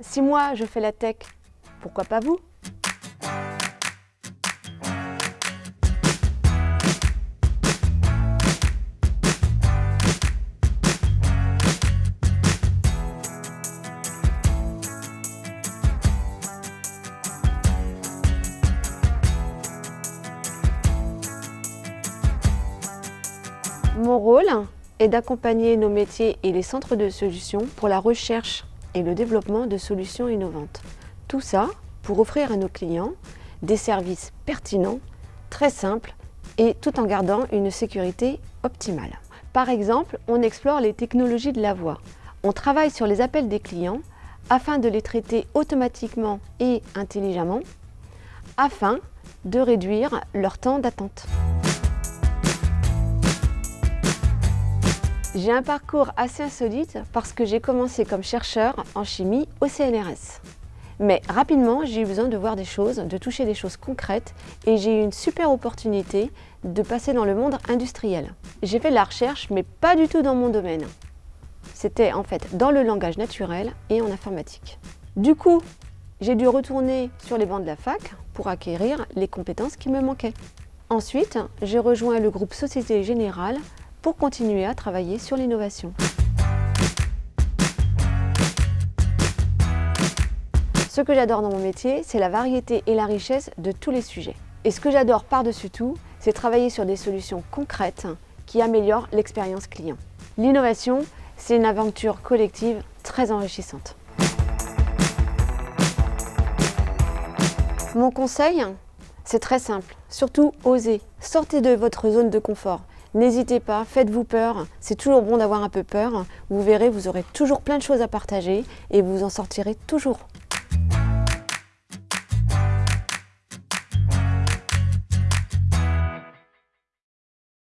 Si moi je fais la tech, pourquoi pas vous? Mon rôle est d'accompagner nos métiers et les centres de solutions pour la recherche et le développement de solutions innovantes. Tout ça pour offrir à nos clients des services pertinents, très simples et tout en gardant une sécurité optimale. Par exemple, on explore les technologies de la voix. On travaille sur les appels des clients afin de les traiter automatiquement et intelligemment afin de réduire leur temps d'attente. J'ai un parcours assez insolite parce que j'ai commencé comme chercheur en chimie au CNRS. Mais rapidement, j'ai eu besoin de voir des choses, de toucher des choses concrètes et j'ai eu une super opportunité de passer dans le monde industriel. J'ai fait de la recherche, mais pas du tout dans mon domaine. C'était en fait dans le langage naturel et en informatique. Du coup, j'ai dû retourner sur les bancs de la fac pour acquérir les compétences qui me manquaient. Ensuite, j'ai rejoint le groupe Société Générale pour continuer à travailler sur l'innovation. Ce que j'adore dans mon métier, c'est la variété et la richesse de tous les sujets. Et ce que j'adore par-dessus tout, c'est travailler sur des solutions concrètes qui améliorent l'expérience client. L'innovation, c'est une aventure collective très enrichissante. Mon conseil, c'est très simple. Surtout, osez. Sortez de votre zone de confort. N'hésitez pas, faites-vous peur, c'est toujours bon d'avoir un peu peur. Vous verrez, vous aurez toujours plein de choses à partager et vous en sortirez toujours.